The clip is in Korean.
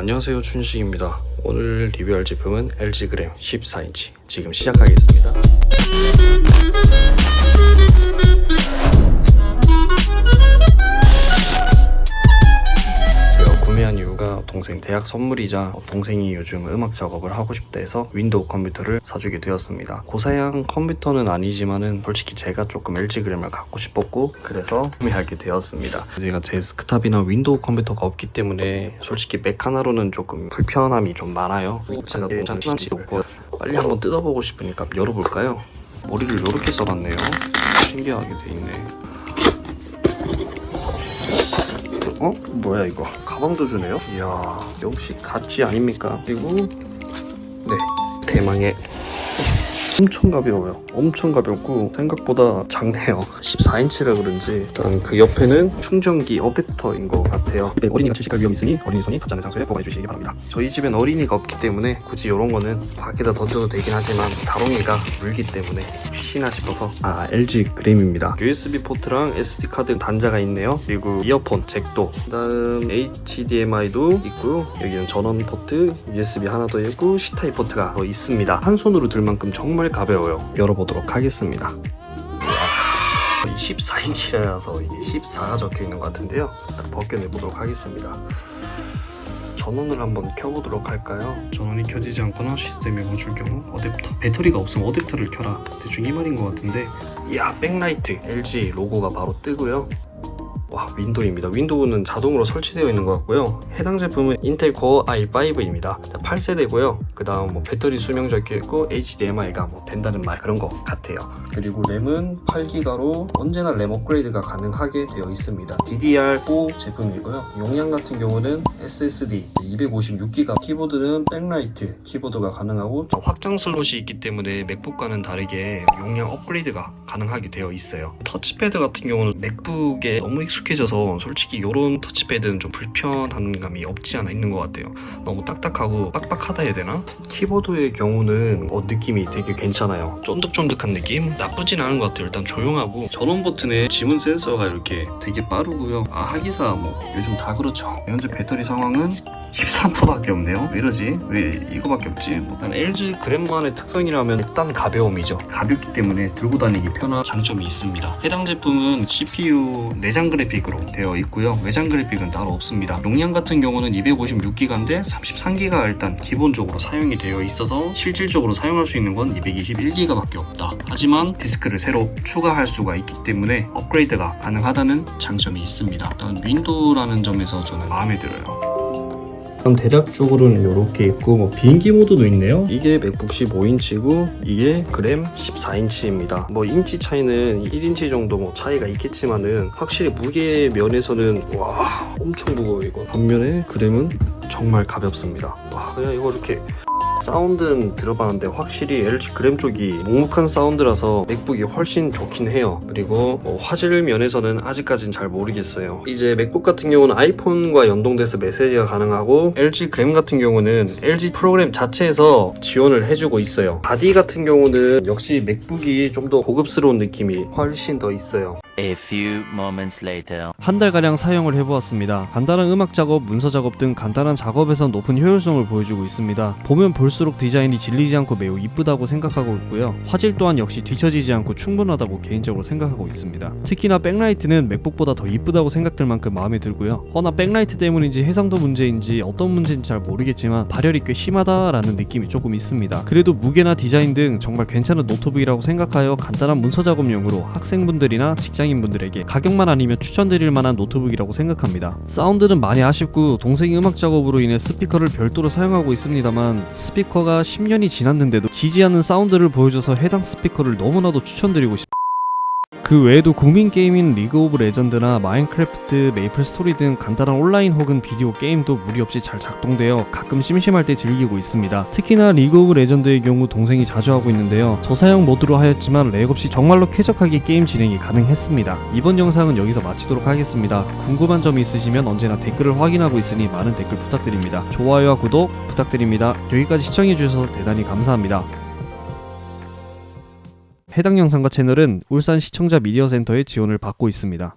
안녕하세요 춘식입니다. 오늘 리뷰할 제품은 LG 그램 14인치. 지금 시작하겠습니다 대학 선물이자 동생이 요즘 음악 작업을 하고 싶다 해서 윈도우 컴퓨터를 사주게 되었습니다. 고사양 컴퓨터는 아니지만은 솔직히 제가 조금 LG 그램을 갖고 싶었고 그래서 구매하게 되었습니다. 제가 데스크탑이나 윈도우 컴퓨터가 없기 때문에 솔직히 맥 하나로는 조금 불편함이 좀 많아요. 제가 빨리 한번 뜯어보고 싶으니까 열어볼까요? 머리를 이렇게 써봤네요. 신기하게 돼 있네 어? 뭐야 이거 가방도 주네요? 이야 역시 가치 아닙니까? 그리고 네 대망의 엄청 가벼워요. 엄청 가볍고 생각보다 작네요. 14인치라 그런지 일단 그 옆에는 충전기 어댑터인 것 같아요. 집에 어린이가 질식할 위험이 있으니 어린이 손이 닿지 않는 장소에 보관해 주시기 바랍니다. 저희 집엔 어린이가 없기 때문에 굳이 이런 거는 밖에다 던져도 되긴 하지만 다롱이가 물기 때문에 혹시나 싶어서. 아 LG 그램입니다. USB 포트랑 SD 카드 단자가 있네요. 그리고 이어폰 잭도. 그 다음 HDMI도 있고요. 여기는 전원 포트 USB 하나 더 있고 C타입 포트가 더 있습니다. 한 손으로 들 만큼 정말 가벼워요. 열어보도록 하겠습니다. 14인치라서 이게 14가 적혀 있는 것 같은데요. 벗겨내보도록 하겠습니다. 전원을 한번 켜보도록 할까요? 전원이 켜지지 않거나 시스템이 멈출 경우 어댑터 배터리가 없으면 어댑터를 켜라. 대충 이 말인 것 같은데. 이야 백라이트 LG 로고가 바로 뜨고요 와 윈도우입니다. 윈도우는 자동으로 설치되어 있는 것 같고요. 해당 제품은 인텔 코어 i5입니다. 8세대고요. 그 다음 뭐 배터리 수명 적혀있고 HDMI가 뭐 된다는 말 그런 것 같아요. 그리고 램은 8기가로 언제나 램 업그레이드가 가능하게 되어 있습니다. DDR4 제품이고요. 용량 같은 경우는 SSD 256기가 키보드는 백라이트 키보드가 가능하고 확장 슬롯이 있기 때문에 맥북과는 다르게 용량 업그레이드가 가능하게 되어 있어요. 터치패드 같은 경우는 맥북에 너무 익숙 해져서 솔직히 이런 터치패드는 좀 불편한 감이 없지 않아 있는 것 같아요. 너무 딱딱하고 빡빡하다 해야 되나? 키보드의 경우는 어, 느낌이 되게 괜찮아요. 쫀득쫀득한 느낌? 나쁘진 않은 것 같아요. 일단 조용하고 전원 버튼에 지문 센서가 이렇게 되게 빠르고요. 아 하기사 뭐 요즘 다 그렇죠. 현재 배터리 상황은 13%밖에 없네요. 왜 이러지? 왜 이거밖에 없지? 뭐. 일단 LG 그램만의 특성이라면 일단 가벼움이죠. 가볍기 때문에 들고 다니기 편한 장점이 있습니다. 해당 제품은 CPU 내장 그래픽 으로 되어 있고요. 외장 그래픽은 따로 없습니다. 용량 같은 경우는 256기가인데 33기가 일단 기본적으로 사용이 되어 있어서 실질적으로 사용할 수 있는 건 221기가 밖에 없다. 하지만 디스크를 새로 추가할 수가 있기 때문에 업그레이드가 가능하다는 장점이 있습니다. 일단 윈도우라는 점에서 저는 마음에 들어요 일단 대략 적으로는 이렇게 있고 뭐 비행기 모드도 있네요. 이게 맥북 15인치고 이게 그램 14인치입니다. 뭐 인치 차이는 1인치 정도 뭐 차이가 있겠지만은 확실히 무게 면에서는 와 엄청 무거워 이거. 반면에 그램은 정말 가볍습니다. 와 그냥 이거 이렇게 사운드는 들어봤는데 확실히 LG 그램 쪽이 먹먹한 사운드라서 맥북이 훨씬 좋긴 해요. 그리고 뭐 화질 면에서는 아직까진 잘 모르겠어요. 이제 맥북 같은 경우는 아이폰과 연동돼서 메시지가 가능하고 LG 그램 같은 경우는 LG 프로그램 자체에서 지원을 해주고 있어요. 바디 같은 경우는 역시 맥북이 좀 더 고급스러운 느낌이 훨씬 더 있어요 A few moments later. 한 달가량 사용을 해보았습니다. 간단한 음악 작업, 문서 작업 등 간단한 작업에서 높은 효율성을 보여주고 있습니다. 보면 볼수록 디자인이 질리지 않고 매우 이쁘다고 생각하고 있고요. 화질 또한 역시 뒤처지지 않고 충분하다고 개인적으로 생각하고 있습니다. 특히나 백라이트는 맥북보다 더 이쁘다고 생각될 만큼 마음에 들고요. 허나 백라이트 때문인지 해상도 문제인지 어떤 문제인지 잘 모르겠지만 발열이 꽤 심하다라는 느낌이 조금 있습니다. 그래도 무게나 디자인 등 정말 괜찮은 노트북이라고 생각하여 간단한 문서 작업용으로 학생분들이나 직장인 분들에게 가격만 아니면 추천드릴 만한 노트북이라고 생각합니다. 사운드는 많이 아쉽고 동생이 음악 작업으로 인해 스피커를 별도로 사용하고 있습니다만 스피커가 10년이 지났는데도 지지 않는 사운드를 보여줘서 해당 스피커를 너무나도 추천드리고 싶습니다. 그 외에도 국민 게임인 리그 오브 레전드나 마인크래프트, 메이플 스토리 등 간단한 온라인 혹은 비디오 게임도 무리 없이 잘 작동되어 가끔 심심할 때 즐기고 있습니다. 특히나 리그 오브 레전드의 경우 동생이 자주 하고 있는데요. 저사양 모드로 하였지만 렉 없이 정말로 쾌적하게 게임 진행이 가능했습니다. 이번 영상은 여기서 마치도록 하겠습니다. 궁금한 점이 있으시면 언제나 댓글을 확인하고 있으니 많은 댓글 부탁드립니다. 좋아요와 구독 부탁드립니다. 여기까지 시청해주셔서 대단히 감사합니다. 해당 영상과 채널은 울산 시청자 미디어 센터의 지원을 받고 있습니다.